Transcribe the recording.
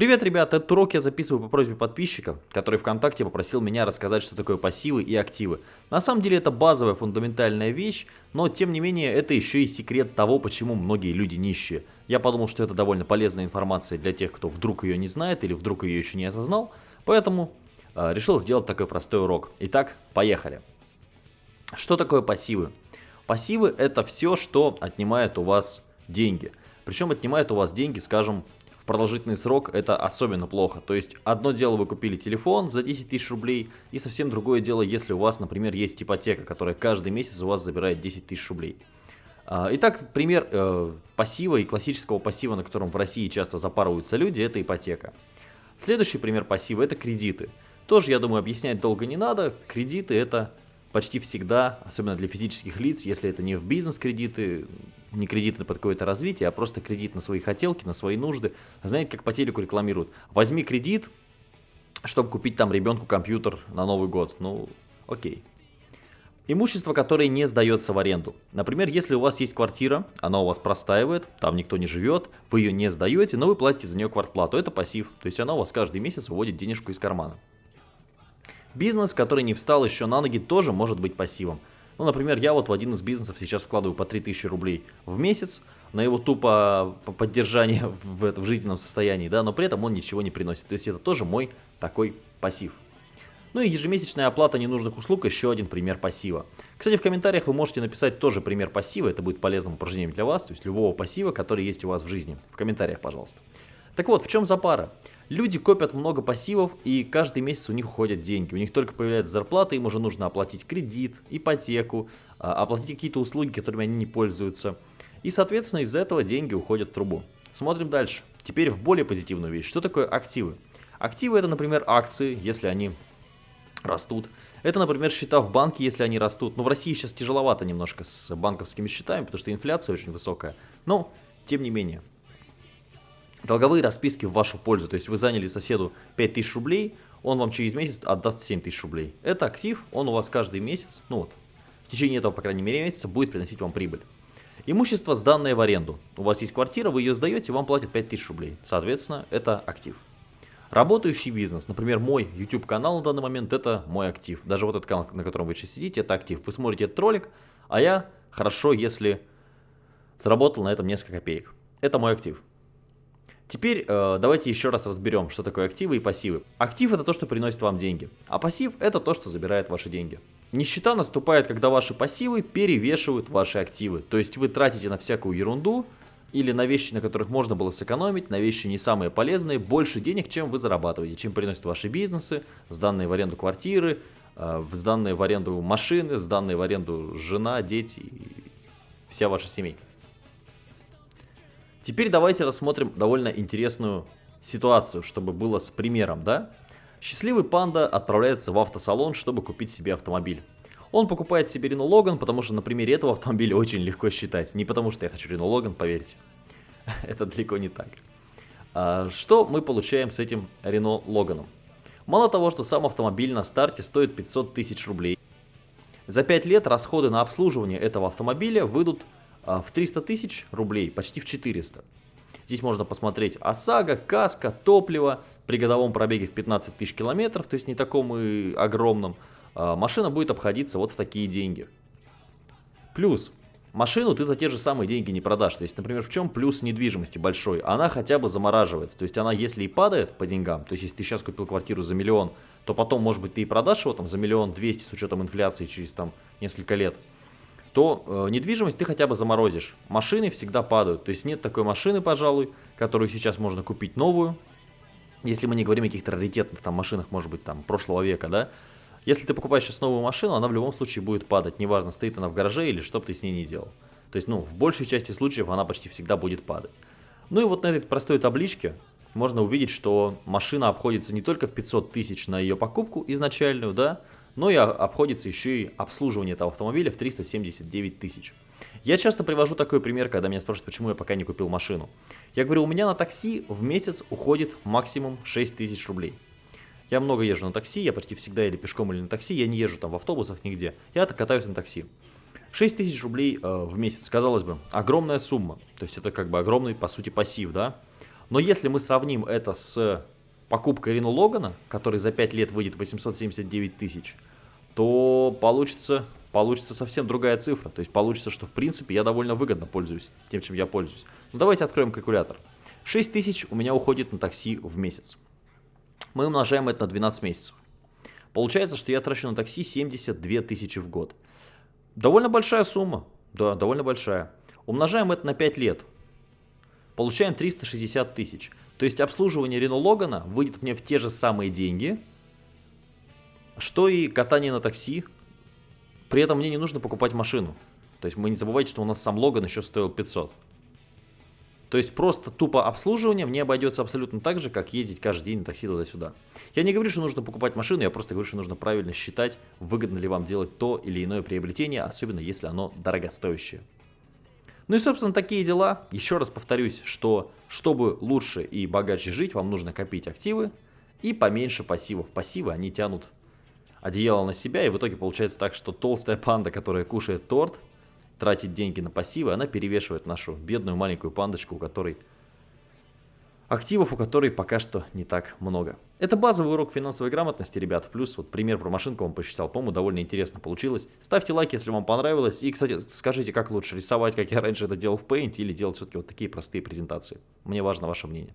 Привет, ребята! Этот урок я записываю по просьбе подписчика, который ВКонтакте попросил меня рассказать, что такое пассивы и активы. На самом деле это базовая фундаментальная вещь, но тем не менее это еще и секрет того, почему многие люди нищие. Я подумал, что это довольно полезная информация для тех, кто вдруг ее не знает или вдруг ее еще не осознал, поэтому э, решил сделать такой простой урок. Итак, поехали. Что такое пассивы? Пассивы это все, что отнимает у вас деньги. Причем отнимает у вас деньги, скажем, продолжительный срок это особенно плохо. То есть одно дело вы купили телефон за 10 тысяч рублей и совсем другое дело, если у вас, например, есть ипотека, которая каждый месяц у вас забирает 10 тысяч рублей. А, итак, пример э, пассива и классического пассива, на котором в России часто запарываются люди, это ипотека. Следующий пример пассива это кредиты. Тоже, я думаю, объяснять долго не надо. Кредиты это почти всегда, особенно для физических лиц, если это не в бизнес-кредиты, не кредиты под какое-то развитие, а просто кредит на свои хотелки, на свои нужды. Знаете, как по телеку рекламируют? Возьми кредит, чтобы купить там ребенку компьютер на Новый год. Ну, окей. Имущество, которое не сдается в аренду. Например, если у вас есть квартира, она у вас простаивает, там никто не живет, вы ее не сдаете, но вы платите за нее квартплату. Это пассив, то есть она у вас каждый месяц уводит денежку из кармана. Бизнес, который не встал еще на ноги, тоже может быть пассивом. Ну, например, я вот в один из бизнесов сейчас вкладываю по 3000 рублей в месяц на его тупо поддержание в, в жизненном состоянии, да, но при этом он ничего не приносит. То есть это тоже мой такой пассив. Ну и ежемесячная оплата ненужных услуг еще один пример пассива. Кстати, в комментариях вы можете написать тоже пример пассива, это будет полезным упражнением для вас, то есть любого пассива, который есть у вас в жизни. В комментариях, пожалуйста. Так вот, в чем запара? Люди копят много пассивов, и каждый месяц у них уходят деньги. У них только появляется зарплата, им уже нужно оплатить кредит, ипотеку, а, оплатить какие-то услуги, которыми они не пользуются. И, соответственно, из-за этого деньги уходят в трубу. Смотрим дальше. Теперь в более позитивную вещь. Что такое активы? Активы это, например, акции, если они растут. Это, например, счета в банке, если они растут. Но в России сейчас тяжеловато немножко с банковскими счетами, потому что инфляция очень высокая. Но, тем не менее, долговые расписки в вашу пользу. То есть вы заняли соседу 5000 рублей, он вам через месяц отдаст 7000 рублей. Это актив, он у вас каждый месяц, ну вот, в течение этого, по крайней мере, месяца будет приносить вам прибыль. Имущество, сданное в аренду. У вас есть квартира, вы ее сдаете, вам платят 5000 рублей. Соответственно, это актив. Работающий бизнес, например, мой YouTube канал на данный момент, это мой актив. Даже вот этот канал, на котором вы сейчас сидите, это актив. Вы смотрите этот ролик, а я хорошо, если заработал на этом несколько копеек. Это мой актив. Теперь э, давайте еще раз разберем, что такое активы и пассивы. Актив это то, что приносит вам деньги, а пассив это то, что забирает ваши деньги. Нищета наступает, когда ваши пассивы перевешивают ваши активы. То есть вы тратите на всякую ерунду или на вещи, на которых можно было сэкономить, на вещи не самые полезные, больше денег, чем вы зарабатываете, чем приносят ваши бизнесы, сданные в аренду квартиры, э, сданные в аренду машины, сданные в аренду жена, дети и вся ваша семейка. Теперь давайте рассмотрим довольно интересную ситуацию, чтобы было с примером, да? Счастливый панда отправляется в автосалон, чтобы купить себе автомобиль. Он покупает себе Renault Logan, потому что на примере этого автомобиля очень легко считать. Не потому что я хочу Renault Logan, поверьте. Это далеко не так. А что мы получаем с этим Renault Logan? Мало того, что сам автомобиль на старте стоит 500 тысяч рублей. За 5 лет расходы на обслуживание этого автомобиля выйдут в 300 тысяч рублей, почти в 400. Здесь можно посмотреть ОСАГО, КАСКО, топливо при годовом пробеге в 15 тысяч километров, то есть не таком и огромном. А, машина будет обходиться вот в такие деньги. Плюс, машину ты за те же самые деньги не продашь. То есть, например, в чем плюс недвижимости большой? Она хотя бы замораживается. То есть, она если и падает по деньгам, то есть, если ты сейчас купил квартиру за миллион, то потом, может быть, ты и продашь его там за миллион двести с учетом инфляции через там несколько лет то э, недвижимость ты хотя бы заморозишь. Машины всегда падают. То есть нет такой машины, пожалуй, которую сейчас можно купить новую. Если мы не говорим о каких-то раритетных там машинах, может быть, там прошлого века, да. Если ты покупаешь сейчас новую машину, она в любом случае будет падать. Неважно, стоит она в гараже или что бы ты с ней не делал. То есть, ну, в большей части случаев она почти всегда будет падать. Ну и вот на этой простой табличке можно увидеть, что машина обходится не только в 500 тысяч на ее покупку изначальную, да, но и обходится еще и обслуживание этого автомобиля в 379 тысяч. Я часто привожу такой пример, когда меня спрашивают, почему я пока не купил машину. Я говорю, у меня на такси в месяц уходит максимум 6 тысяч рублей. Я много езжу на такси, я почти всегда или пешком, или на такси, я не езжу там в автобусах нигде. Я катаюсь на такси. 6 тысяч рублей э, в месяц, казалось бы, огромная сумма. То есть это как бы огромный, по сути, пассив, да? Но если мы сравним это с покупкой Рено Логана, который за 5 лет выйдет 879 тысяч, то получится, получится совсем другая цифра. То есть получится, что в принципе я довольно выгодно пользуюсь тем, чем я пользуюсь. Ну давайте откроем калькулятор. 6 тысяч у меня уходит на такси в месяц. Мы умножаем это на 12 месяцев. Получается, что я трачу на такси 72 тысячи в год. Довольно большая сумма. Да, довольно большая. Умножаем это на 5 лет. Получаем 360 тысяч. То есть обслуживание Рено Логана выйдет мне в те же самые деньги, что и катание на такси. При этом мне не нужно покупать машину. То есть вы не забывайте, что у нас сам Логан еще стоил 500. То есть просто тупо обслуживание мне обойдется абсолютно так же, как ездить каждый день на такси туда-сюда. Я не говорю, что нужно покупать машину, я просто говорю, что нужно правильно считать, выгодно ли вам делать то или иное приобретение, особенно если оно дорогостоящее. Ну и, собственно, такие дела. Еще раз повторюсь, что чтобы лучше и богаче жить, вам нужно копить активы и поменьше пассивов. Пассивы, они тянут одеяло на себя, и в итоге получается так, что толстая панда, которая кушает торт, тратит деньги на пассивы, она перевешивает нашу бедную маленькую пандочку, у которой активов, у которой пока что не так много. Это базовый урок финансовой грамотности, ребят. Плюс вот пример про машинку вам посчитал. По-моему, довольно интересно получилось. Ставьте лайк, если вам понравилось. И, кстати, скажите, как лучше рисовать, как я раньше это делал в Paint, или делать все-таки вот такие простые презентации. Мне важно ваше мнение.